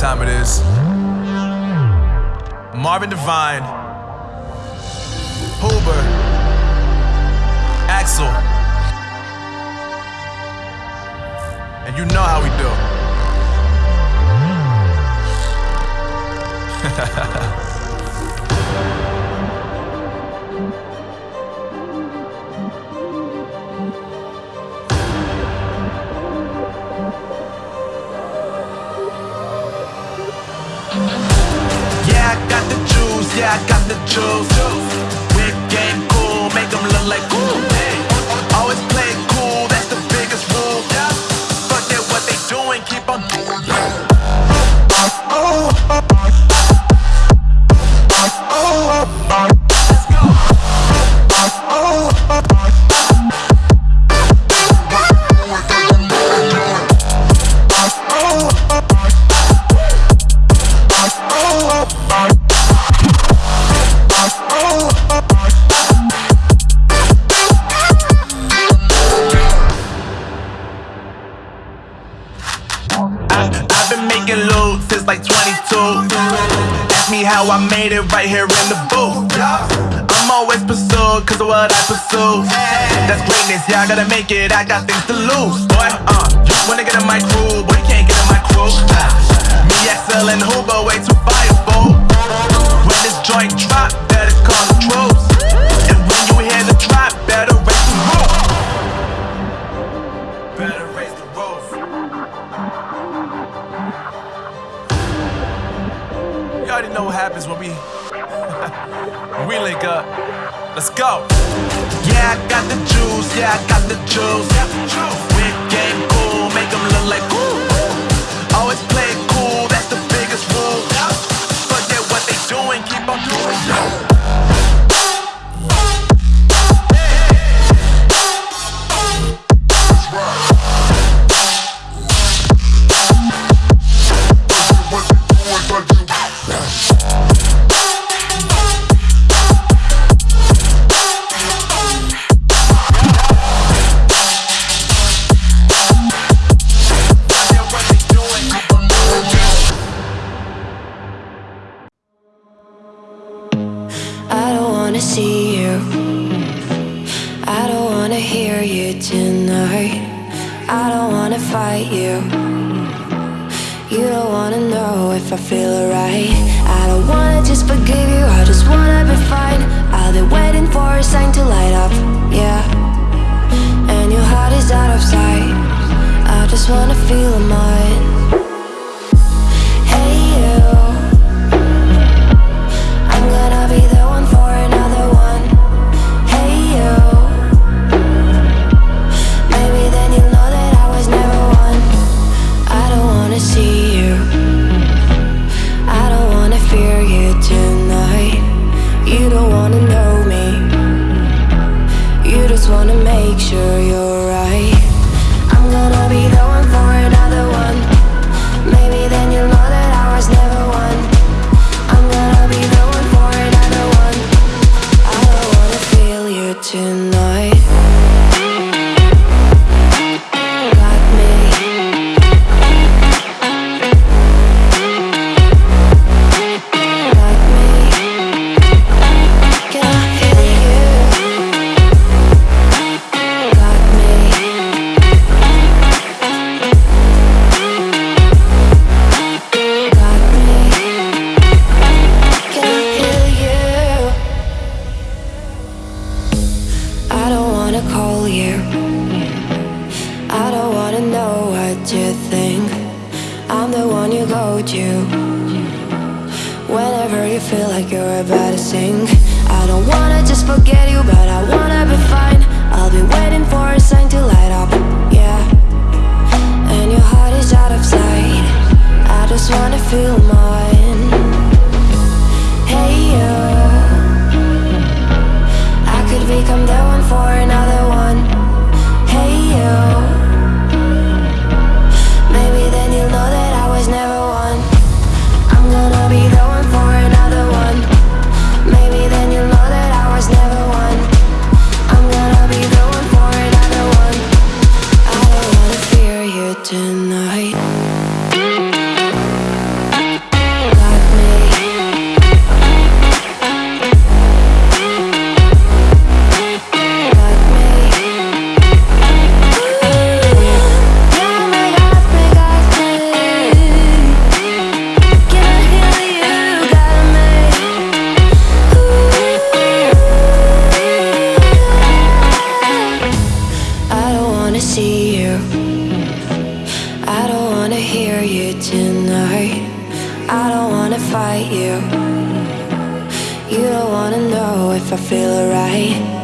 time it is. Marvin Devine, Huber, Axel, and you know how we do. I how I made it right here in the booth. I'm always pursued cause of what I pursue. That's greatness, yeah, I gotta make it, I got things to lose. Boy, uh, you wanna get in my crew, boy, you can't get in my crew. Uh, me, XL, and Huber, way too fireable. When this joint drop, already know what happens when we we link up. Let's go. Yeah, I got the juice. Yeah, I got the juice. Whip game cool, make them look like cool. wanna see you. I don't wanna hear you tonight. I don't wanna fight you. You don't wanna know if I feel alright. I don't wanna just forgive you, I just wanna be fine. I'll be waiting for a sign to light up, yeah. And your heart is out of sight. I just wanna feel mine. when you go you. Whenever you feel like you're about to sink. I don't wanna just forget you, but I wanna be fine. I'll be waiting for a sign to light up, yeah. And your heart is out of sight. I just wanna feel mine. Hey, you I could become the wanna fight you. You don't wanna know if I feel alright.